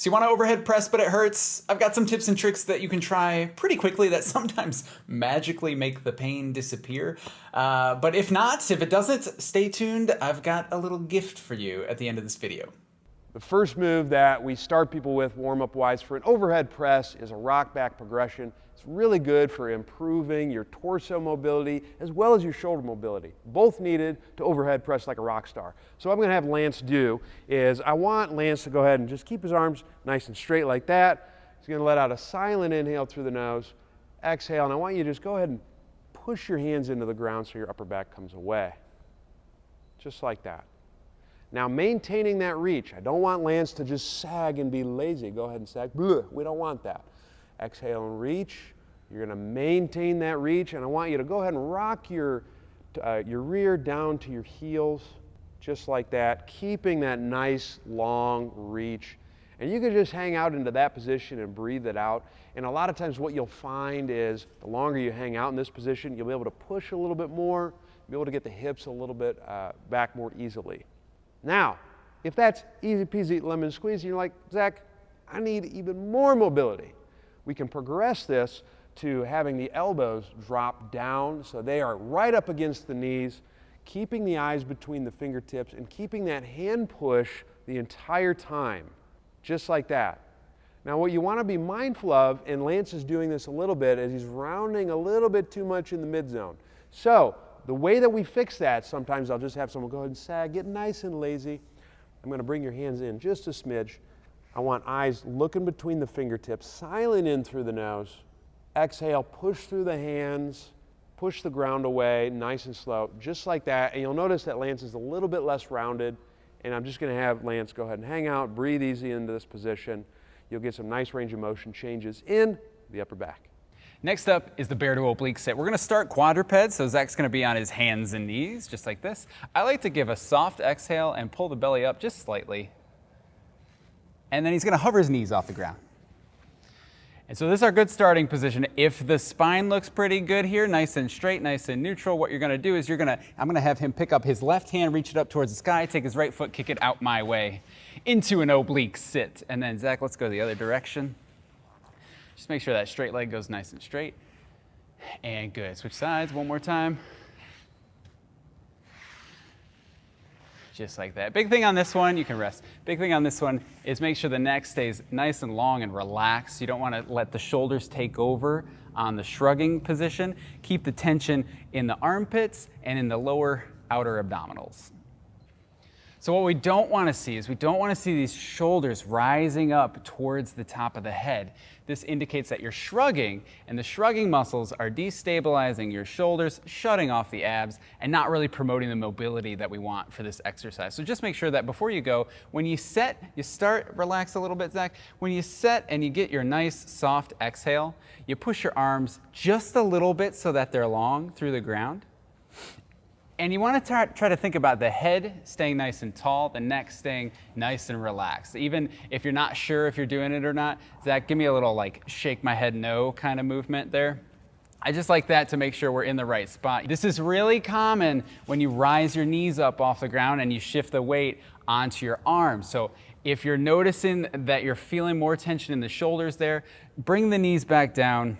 So you want to overhead press, but it hurts. I've got some tips and tricks that you can try pretty quickly that sometimes magically make the pain disappear. Uh, but if not, if it doesn't, stay tuned. I've got a little gift for you at the end of this video. The first move that we start people with warm-up wise for an overhead press is a rock back progression. It's really good for improving your torso mobility as well as your shoulder mobility, both needed to overhead press like a rock star. So what I'm gonna have Lance do is I want Lance to go ahead and just keep his arms nice and straight like that. He's gonna let out a silent inhale through the nose, exhale, and I want you to just go ahead and push your hands into the ground so your upper back comes away. Just like that. Now maintaining that reach. I don't want Lance to just sag and be lazy. Go ahead and sag. We don't want that. Exhale and reach. You're going to maintain that reach, and I want you to go ahead and rock your, uh, your rear down to your heels, just like that, keeping that nice long reach. And you can just hang out into that position and breathe it out. And a lot of times what you'll find is the longer you hang out in this position, you'll be able to push a little bit more, be able to get the hips a little bit uh, back more easily. Now, if that's easy peasy lemon squeeze, you're like, Zach, I need even more mobility we can progress this to having the elbows drop down so they are right up against the knees, keeping the eyes between the fingertips and keeping that hand push the entire time, just like that. Now what you want to be mindful of, and Lance is doing this a little bit, is he's rounding a little bit too much in the mid zone. So the way that we fix that, sometimes I'll just have someone go ahead and sag, get nice and lazy. I'm going to bring your hands in just a smidge. I want eyes looking between the fingertips, silent in through the nose. Exhale, push through the hands, push the ground away, nice and slow, just like that. And you'll notice that Lance is a little bit less rounded. And I'm just going to have Lance go ahead and hang out, breathe easy into this position. You'll get some nice range of motion changes in the upper back. Next up is the bear to oblique sit. We're going to start quadruped, so Zach's going to be on his hands and knees, just like this. I like to give a soft exhale and pull the belly up just slightly and then he's going to hover his knees off the ground. And so this is our good starting position. If the spine looks pretty good here, nice and straight, nice and neutral, what you're gonna do is you're gonna, I'm gonna have him pick up his left hand, reach it up towards the sky, take his right foot, kick it out my way into an oblique sit. And then Zach, let's go the other direction. Just make sure that straight leg goes nice and straight. And good, switch sides one more time. just like that. Big thing on this one, you can rest. Big thing on this one is make sure the neck stays nice and long and relaxed. You don't want to let the shoulders take over on the shrugging position. Keep the tension in the armpits and in the lower outer abdominals. So what we don't want to see is we don't want to see these shoulders rising up towards the top of the head. This indicates that you're shrugging, and the shrugging muscles are destabilizing your shoulders, shutting off the abs, and not really promoting the mobility that we want for this exercise. So just make sure that before you go, when you set, you start, relax a little bit, Zach. When you set and you get your nice soft exhale, you push your arms just a little bit so that they're long through the ground. And you want to try, to think about the head staying nice and tall, the neck staying nice and relaxed. Even if you're not sure if you're doing it or not, Zach, give me a little like shake my head no kind of movement there. I just like that to make sure we're in the right spot. This is really common when you rise your knees up off the ground and you shift the weight onto your arms. So if you're noticing that you're feeling more tension in the shoulders there, bring the knees back down,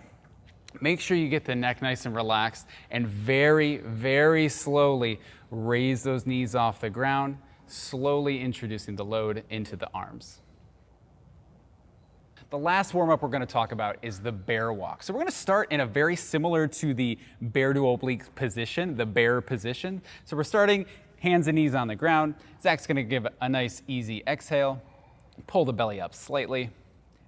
Make sure you get the neck nice and relaxed and very, very slowly raise those knees off the ground, slowly introducing the load into the arms. The last warm up we're going to talk about is the bear walk. So we're going to start in a very similar to the bear to oblique position, the bear position. So we're starting hands and knees on the ground. Zach's going to give a nice easy exhale, pull the belly up slightly.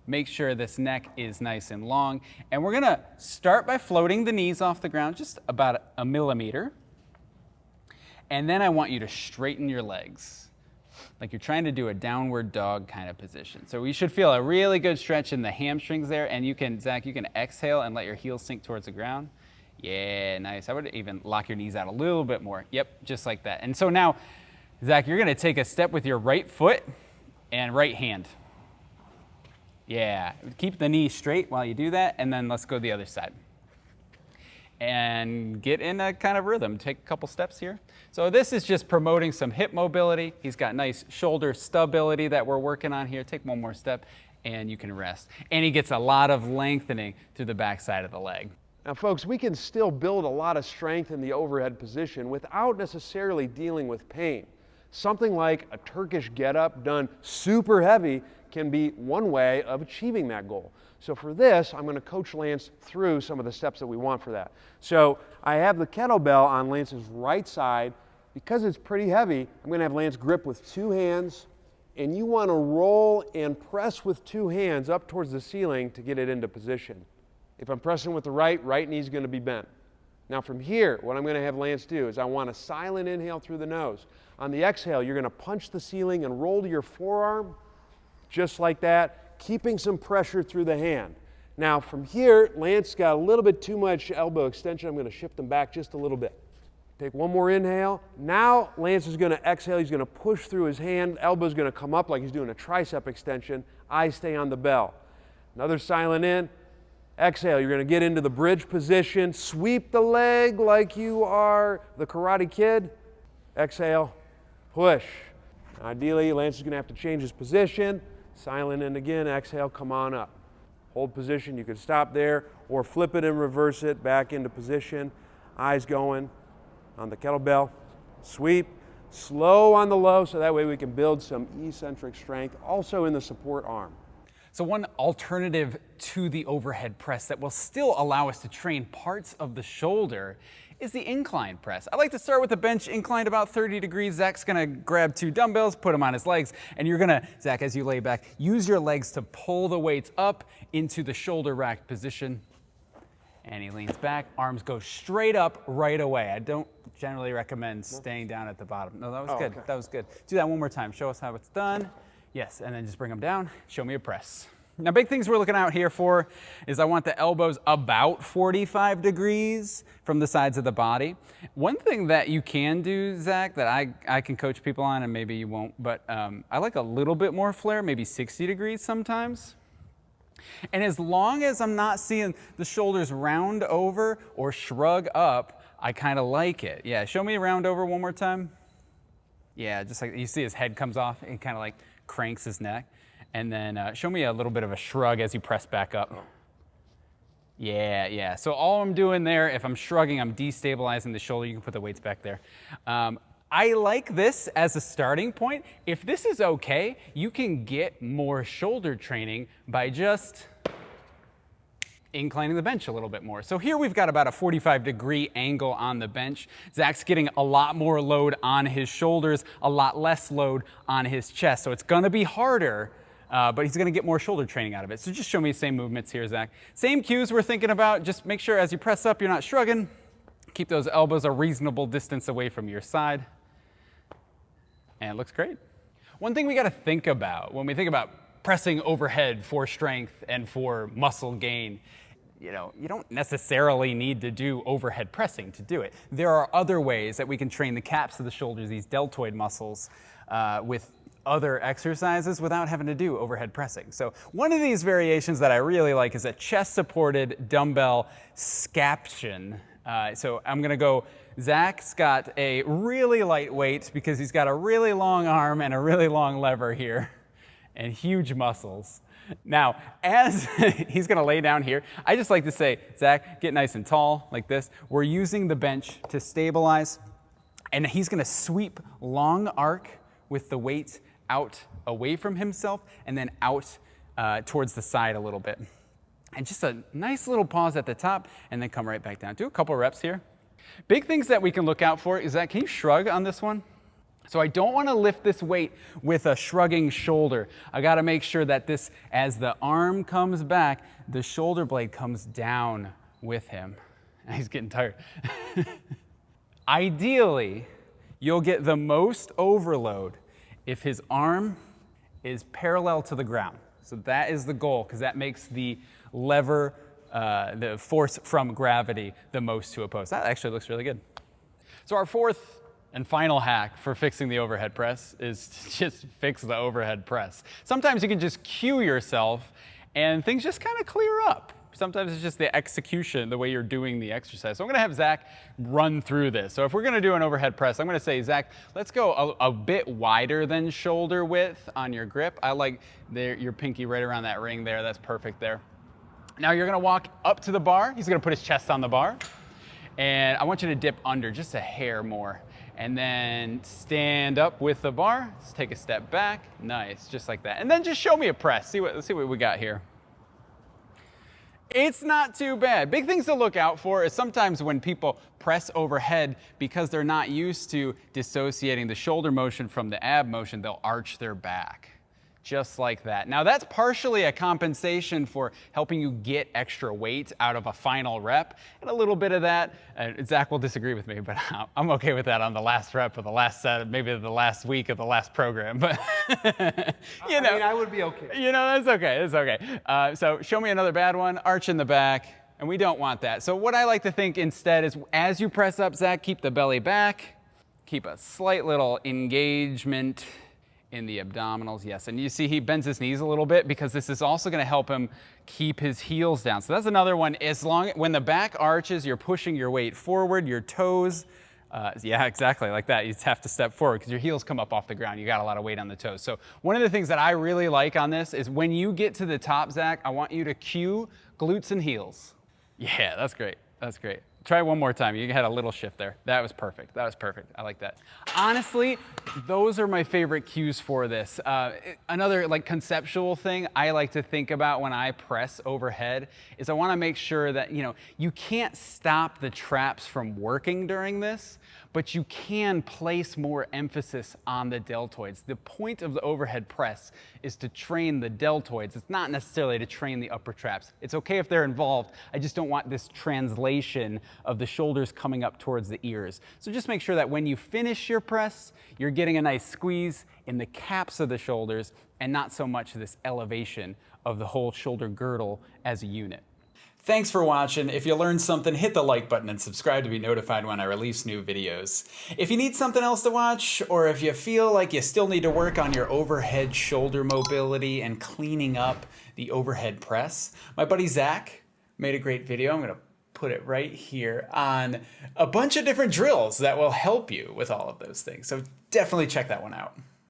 Make sure this neck is nice and long. And we're gonna start by floating the knees off the ground just about a millimeter. And then I want you to straighten your legs like you're trying to do a downward dog kind of position. So we should feel a really good stretch in the hamstrings there. And you can, Zach, you can exhale and let your heels sink towards the ground. Yeah, nice. I would even lock your knees out a little bit more. Yep, just like that. And so now, Zach, you're gonna take a step with your right foot and right hand. Yeah, keep the knee straight while you do that, and then let's go the other side. and get in a kind of rhythm. Take a couple steps here. So this is just promoting some hip mobility. He's got nice shoulder stability that we're working on here. Take one more step and you can rest. And he gets a lot of lengthening through the backside of the leg. Now, folks, we can still build a lot of strength in the overhead position without necessarily dealing with pain. Something like a Turkish get-up done super heavy can be one way of achieving that goal. So for this, I'm going to coach Lance through some of the steps that we want for that. So I have the kettlebell on Lance's right side. Because it's pretty heavy, I'm going to have Lance grip with two hands, and you want to roll and press with two hands up towards the ceiling to get it into position. If I'm pressing with the right, right knee's going to be bent. Now from here, what I'm going to have Lance do is I want a silent inhale through the nose. On the exhale, you're going to punch the ceiling and roll to your forearm, just like that, keeping some pressure through the hand. Now from here, Lance got a little bit too much elbow extension. I'm going to shift them back just a little bit. Take one more inhale. Now Lance is going to exhale. He's going to push through his hand. Elbow's going to come up like he's doing a tricep extension. Eyes stay on the bell. Another silent in. Exhale, you're going to get into the bridge position. Sweep the leg like you are the Karate Kid. Exhale, push. Ideally, Lance is going to have to change his position. Silent in again. Exhale, come on up. Hold position. You can stop there or flip it and reverse it back into position. Eyes going on the kettlebell. Sweep. Slow on the low so that way we can build some eccentric strength also in the support arm. So one alternative to the overhead press that will still allow us to train parts of the shoulder is the incline press. I like to start with the bench inclined about 30 degrees. Zach's gonna grab two dumbbells, put them on his legs, and you're gonna, Zach, as you lay back, use your legs to pull the weights up into the shoulder rack position. And he leans back, arms go straight up right away. I don't generally recommend staying down at the bottom. No, that was oh, good, okay. that was good. Do that one more time, show us how it's done. Yes, and then just bring them down. Show me a press. Now, big things we're looking out here for is I want the elbows about 45 degrees from the sides of the body. One thing that you can do, Zach, that I, I can coach people on, and maybe you won't, but um, I like a little bit more flare, maybe 60 degrees sometimes. And as long as I'm not seeing the shoulders round over or shrug up, I kind of like it. Yeah, show me a round over one more time. Yeah, just like you see his head comes off and kind of like cranks his neck. And then uh, show me a little bit of a shrug as you press back up. Yeah, yeah. So all I'm doing there, if I'm shrugging, I'm destabilizing the shoulder. You can put the weights back there. Um, I like this as a starting point. If this is okay, you can get more shoulder training by just inclining the bench a little bit more. So here we've got about a 45 degree angle on the bench. Zach's getting a lot more load on his shoulders, a lot less load on his chest. So it's gonna be harder, uh, but he's gonna get more shoulder training out of it. So just show me the same movements here, Zach. Same cues we're thinking about. Just make sure as you press up, you're not shrugging. Keep those elbows a reasonable distance away from your side. And it looks great. One thing we gotta think about when we think about pressing overhead for strength and for muscle gain you know, you don't necessarily need to do overhead pressing to do it. There are other ways that we can train the caps of the shoulders, these deltoid muscles, uh, with other exercises without having to do overhead pressing. So one of these variations that I really like is a chest-supported dumbbell scaption. Uh, so I'm gonna go, Zach's got a really light weight because he's got a really long arm and a really long lever here and huge muscles. Now, as he's gonna lay down here, I just like to say, Zach, get nice and tall like this. We're using the bench to stabilize, and he's gonna sweep long arc with the weight out away from himself and then out uh, towards the side a little bit. And just a nice little pause at the top and then come right back down. Do a couple reps here. Big things that we can look out for is that, can you shrug on this one? So I don't want to lift this weight with a shrugging shoulder. I got to make sure that this, as the arm comes back, the shoulder blade comes down with him. He's getting tired. Ideally, you'll get the most overload if his arm is parallel to the ground. So that is the goal because that makes the lever, uh, the force from gravity, the most to oppose. That actually looks really good. So our fourth and final hack for fixing the overhead press is to just fix the overhead press. Sometimes you can just cue yourself and things just kind of clear up. Sometimes it's just the execution, the way you're doing the exercise. So I'm gonna have Zach run through this. So if we're gonna do an overhead press, I'm gonna say, Zach, let's go a, a bit wider than shoulder width on your grip. I like the, your pinky right around that ring there. That's perfect there. Now you're gonna walk up to the bar. He's gonna put his chest on the bar. And I want you to dip under just a hair more. And then stand up with the bar. Let's take a step back. Nice, just like that. And then just show me a press. See what, let's see what we got here. It's not too bad. Big things to look out for is sometimes when people press overhead because they're not used to dissociating the shoulder motion from the ab motion, they'll arch their back just like that. Now that's partially a compensation for helping you get extra weight out of a final rep, and a little bit of that, uh, Zach will disagree with me, but I'm okay with that on the last rep of the last set, maybe the last week of the last program, but you know. I mean, I would be okay. You know, that's okay, that's okay. Uh, so show me another bad one, arch in the back, and we don't want that. So what I like to think instead is as you press up, Zach, keep the belly back, keep a slight little engagement in the abdominals, yes. And you see he bends his knees a little bit because this is also gonna help him keep his heels down. So that's another one. As long, when the back arches, you're pushing your weight forward, your toes, uh, yeah, exactly, like that. You have to step forward because your heels come up off the ground. You got a lot of weight on the toes. So one of the things that I really like on this is when you get to the top, Zach, I want you to cue glutes and heels. Yeah, that's great. That's great. Try one more time. You had a little shift there. That was perfect. That was perfect. I like that. Honestly, those are my favorite cues for this. Uh, another like conceptual thing I like to think about when I press overhead is I want to make sure that, you know, you can't stop the traps from working during this, but you can place more emphasis on the deltoids. The point of the overhead press is to train the deltoids. It's not necessarily to train the upper traps. It's okay if they're involved. I just don't want this translation of the shoulders coming up towards the ears. So just make sure that when you finish your press, you're getting a nice squeeze in the caps of the shoulders and not so much this elevation of the whole shoulder girdle as a unit. Thanks for watching. If you learned something, hit the like button and subscribe to be notified when I release new videos. If you need something else to watch, or if you feel like you still need to work on your overhead shoulder mobility and cleaning up the overhead press, my buddy Zach made a great video. I'm gonna put it right here on a bunch of different drills that will help you with all of those things. So definitely check that one out.